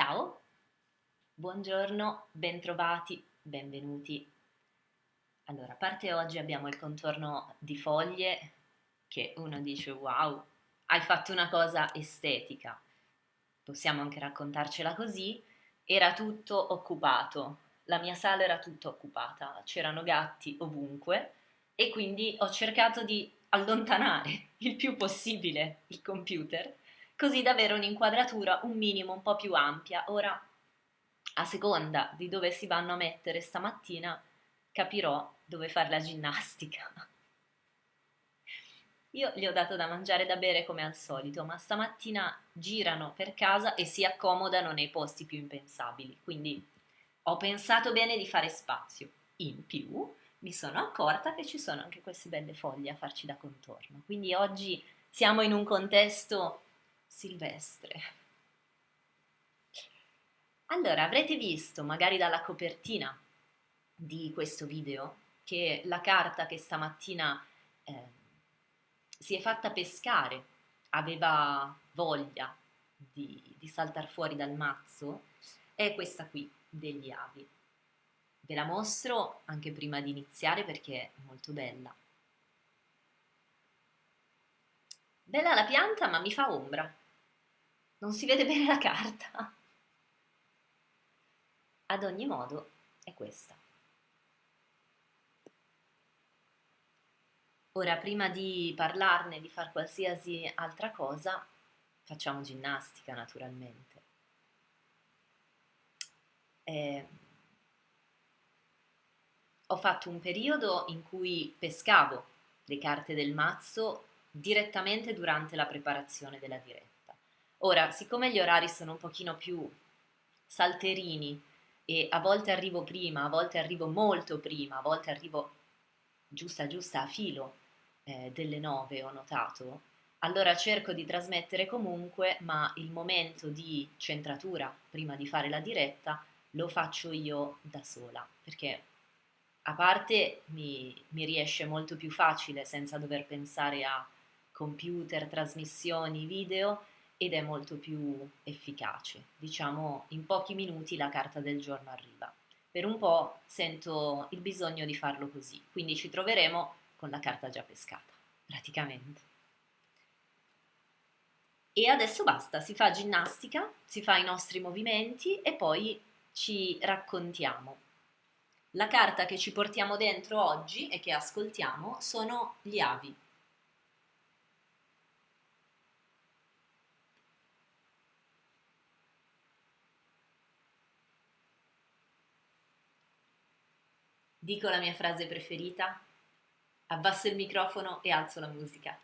Ciao, buongiorno, bentrovati, benvenuti. Allora, a parte oggi abbiamo il contorno di foglie che uno dice wow, hai fatto una cosa estetica. Possiamo anche raccontarcela così. Era tutto occupato, la mia sala era tutta occupata, c'erano gatti ovunque e quindi ho cercato di allontanare il più possibile il computer così da avere un'inquadratura un minimo un po' più ampia. Ora, a seconda di dove si vanno a mettere stamattina, capirò dove fare la ginnastica. Io gli ho dato da mangiare e da bere come al solito, ma stamattina girano per casa e si accomodano nei posti più impensabili, quindi ho pensato bene di fare spazio. In più mi sono accorta che ci sono anche queste belle foglie a farci da contorno, quindi oggi siamo in un contesto silvestre. Allora, avrete visto, magari dalla copertina di questo video, che la carta che stamattina eh, si è fatta pescare aveva voglia di, di saltare fuori dal mazzo è questa qui degli avi. Ve la mostro anche prima di iniziare perché è molto bella. Bella la pianta ma mi fa ombra. Non si vede bene la carta. Ad ogni modo è questa. Ora, prima di parlarne, di fare qualsiasi altra cosa, facciamo ginnastica naturalmente. Eh, ho fatto un periodo in cui pescavo le carte del mazzo direttamente durante la preparazione della diretta. Ora, siccome gli orari sono un pochino più salterini e a volte arrivo prima, a volte arrivo molto prima, a volte arrivo giusta giusta a filo eh, delle nove, ho notato, allora cerco di trasmettere comunque, ma il momento di centratura prima di fare la diretta lo faccio io da sola, perché a parte mi, mi riesce molto più facile senza dover pensare a computer, trasmissioni, video ed è molto più efficace. Diciamo in pochi minuti la carta del giorno arriva. Per un po' sento il bisogno di farlo così, quindi ci troveremo con la carta già pescata, praticamente. E adesso basta, si fa ginnastica, si fa i nostri movimenti e poi ci raccontiamo. La carta che ci portiamo dentro oggi e che ascoltiamo sono gli avi. dico la mia frase preferita, abbasso il microfono e alzo la musica.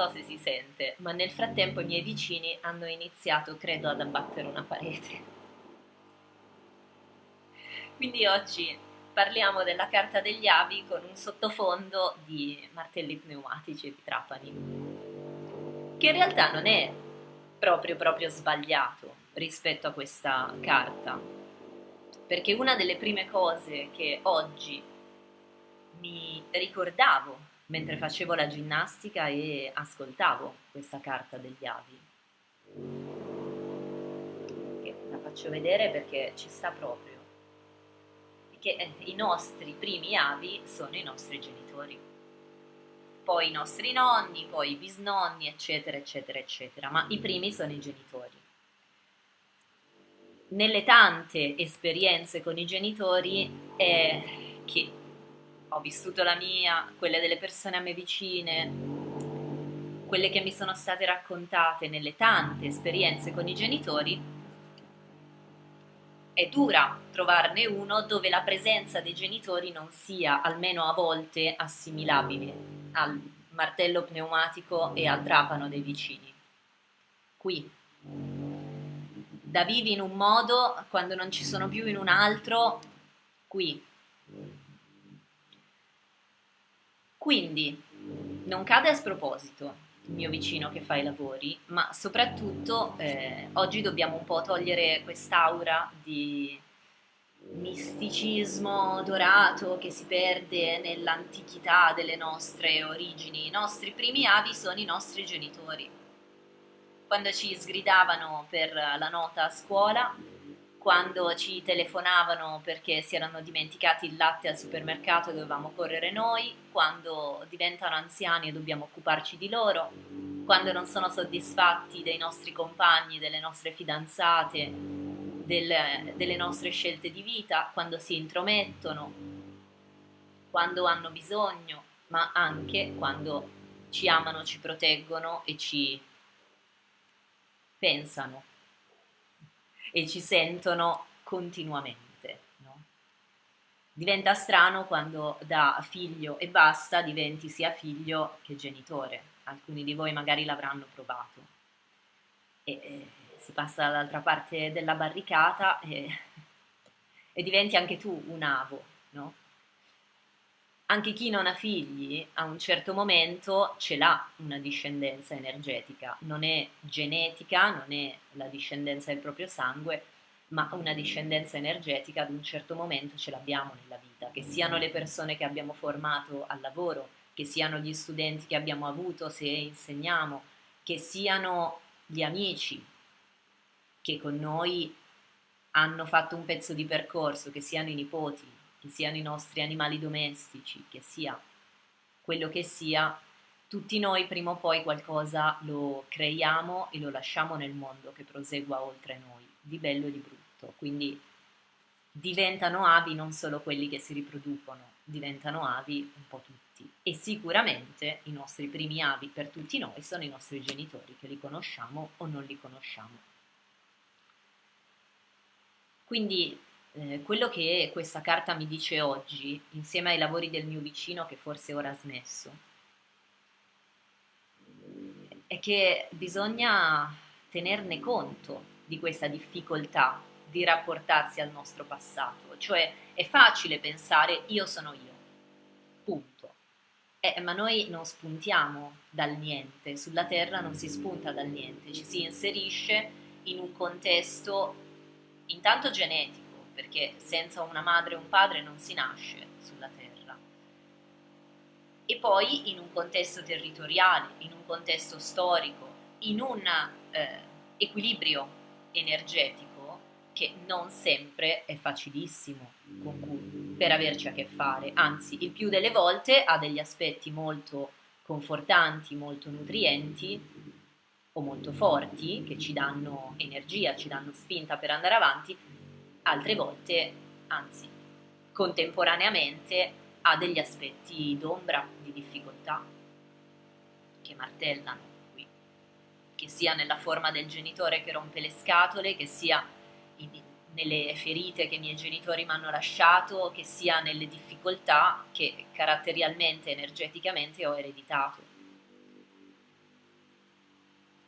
So se si sente, ma nel frattempo i miei vicini hanno iniziato, credo, ad abbattere una parete. Quindi oggi parliamo della carta degli avi con un sottofondo di martelli pneumatici di trapani, che in realtà non è proprio proprio sbagliato rispetto a questa carta, perché una delle prime cose che oggi mi ricordavo mentre facevo la ginnastica e ascoltavo questa carta degli avi, che la faccio vedere perché ci sta proprio. Che eh, i nostri primi avi sono i nostri genitori, poi i nostri nonni, poi i bisnonni, eccetera, eccetera, eccetera, ma i primi sono i genitori. Nelle tante esperienze con i genitori è che ho vissuto la mia, quelle delle persone a me vicine, quelle che mi sono state raccontate nelle tante esperienze con i genitori, è dura trovarne uno dove la presenza dei genitori non sia, almeno a volte, assimilabile al martello pneumatico e al trapano dei vicini. Qui, da vivi in un modo, quando non ci sono più in un altro, qui. Quindi, non cade a sproposito il mio vicino che fa i lavori, ma soprattutto eh, oggi dobbiamo un po' togliere quest'aura di misticismo dorato che si perde nell'antichità delle nostre origini. I nostri primi avi sono i nostri genitori. Quando ci sgridavano per la nota a scuola, quando ci telefonavano perché si erano dimenticati il latte al supermercato e dovevamo correre noi, quando diventano anziani e dobbiamo occuparci di loro, quando non sono soddisfatti dei nostri compagni, delle nostre fidanzate, del, delle nostre scelte di vita, quando si intromettono, quando hanno bisogno, ma anche quando ci amano, ci proteggono e ci pensano e ci sentono continuamente. No? Diventa strano quando da figlio e basta diventi sia figlio che genitore. Alcuni di voi magari l'avranno provato. E, e si passa dall'altra parte della barricata e, e diventi anche tu un avo, no? Anche chi non ha figli a un certo momento ce l'ha una discendenza energetica, non è genetica, non è la discendenza del proprio sangue, ma una discendenza energetica ad un certo momento ce l'abbiamo nella vita, che siano le persone che abbiamo formato al lavoro, che siano gli studenti che abbiamo avuto se insegniamo, che siano gli amici che con noi hanno fatto un pezzo di percorso, che siano i nipoti, che siano i nostri animali domestici, che sia quello che sia, tutti noi prima o poi qualcosa lo creiamo e lo lasciamo nel mondo che prosegua oltre noi, di bello e di brutto. Quindi diventano avi non solo quelli che si riproducono, diventano avi un po' tutti. E sicuramente i nostri primi avi per tutti noi sono i nostri genitori, che li conosciamo o non li conosciamo. Quindi eh, quello che questa carta mi dice oggi, insieme ai lavori del mio vicino che forse ora ha smesso, è che bisogna tenerne conto di questa difficoltà di rapportarsi al nostro passato, cioè è facile pensare io sono io, punto. Eh, ma noi non spuntiamo dal niente, sulla Terra non si spunta dal niente, ci si inserisce in un contesto intanto genetico, perché senza una madre e un padre non si nasce sulla terra. E poi in un contesto territoriale, in un contesto storico, in un eh, equilibrio energetico che non sempre è facilissimo cui, per averci a che fare, anzi il più delle volte ha degli aspetti molto confortanti, molto nutrienti o molto forti che ci danno energia, ci danno spinta per andare avanti, altre volte, anzi contemporaneamente, ha degli aspetti d'ombra, di difficoltà, che martellano qui, che sia nella forma del genitore che rompe le scatole, che sia in, nelle ferite che i miei genitori mi hanno lasciato, che sia nelle difficoltà che caratterialmente, energeticamente ho ereditato.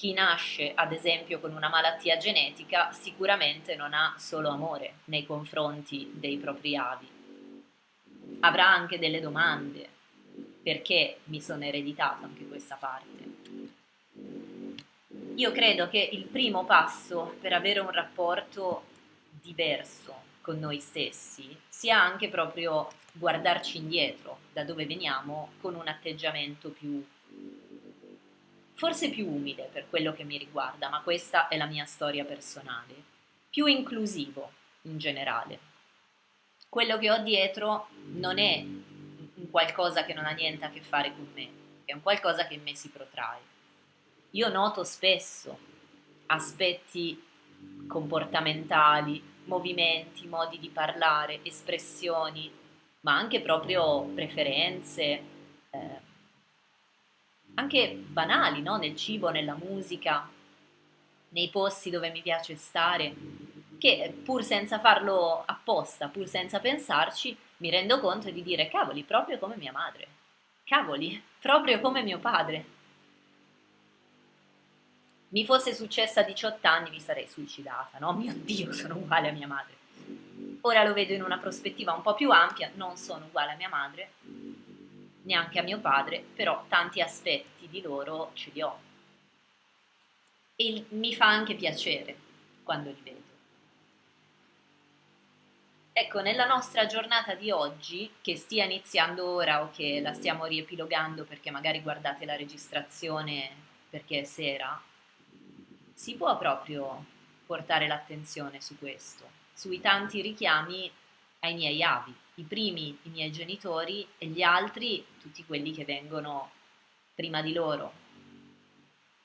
Chi nasce, ad esempio, con una malattia genetica sicuramente non ha solo amore nei confronti dei propri avi. Avrà anche delle domande. Perché mi sono ereditato anche questa parte? Io credo che il primo passo per avere un rapporto diverso con noi stessi sia anche proprio guardarci indietro da dove veniamo con un atteggiamento più forse più umile per quello che mi riguarda, ma questa è la mia storia personale, più inclusivo in generale. Quello che ho dietro non è un qualcosa che non ha niente a che fare con me, è un qualcosa che in me si protrae. Io noto spesso aspetti comportamentali, movimenti, modi di parlare, espressioni, ma anche proprio preferenze, eh, anche banali, no? nel cibo, nella musica, nei posti dove mi piace stare, che pur senza farlo apposta, pur senza pensarci, mi rendo conto di dire cavoli, proprio come mia madre, cavoli, proprio come mio padre. Mi fosse successa a 18 anni mi sarei suicidata, no? Mio Dio, sono uguale a mia madre. Ora lo vedo in una prospettiva un po' più ampia, non sono uguale a mia madre, neanche a mio padre, però tanti aspetti di loro ce li ho. E mi fa anche piacere quando li vedo. Ecco, nella nostra giornata di oggi, che stia iniziando ora o che la stiamo riepilogando perché magari guardate la registrazione perché è sera, si può proprio portare l'attenzione su questo, sui tanti richiami ai miei avi, i primi i miei genitori e gli altri tutti quelli che vengono prima di loro,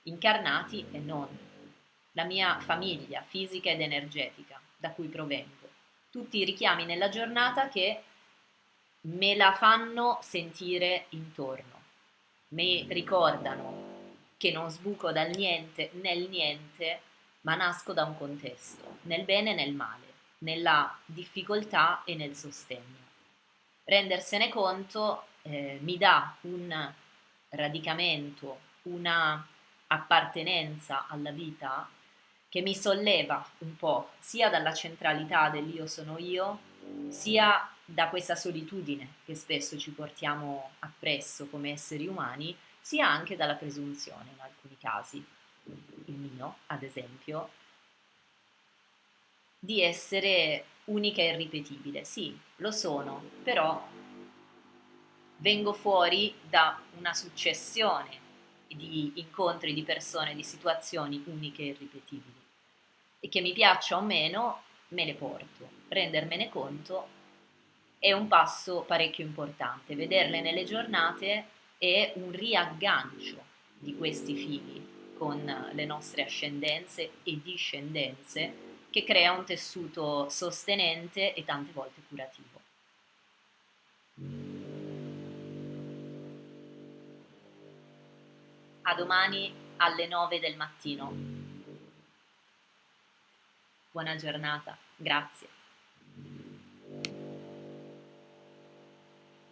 incarnati e non, la mia famiglia fisica ed energetica da cui provengo, tutti i richiami nella giornata che me la fanno sentire intorno, mi ricordano che non sbuco dal niente nel niente, ma nasco da un contesto, nel bene e nel male nella difficoltà e nel sostegno. Rendersene conto eh, mi dà un radicamento, una appartenenza alla vita che mi solleva un po' sia dalla centralità dell'io sono io, sia da questa solitudine che spesso ci portiamo appresso come esseri umani, sia anche dalla presunzione in alcuni casi. Il mio, ad esempio, di essere unica e irripetibile. Sì, lo sono, però vengo fuori da una successione di incontri di persone, di situazioni uniche e irripetibili. E che mi piaccia o meno, me le porto. Rendermene conto è un passo parecchio importante. Vederle nelle giornate è un riaggancio di questi fili con le nostre ascendenze e discendenze che crea un tessuto sostenente e tante volte curativo. A domani alle 9 del mattino. Buona giornata, grazie.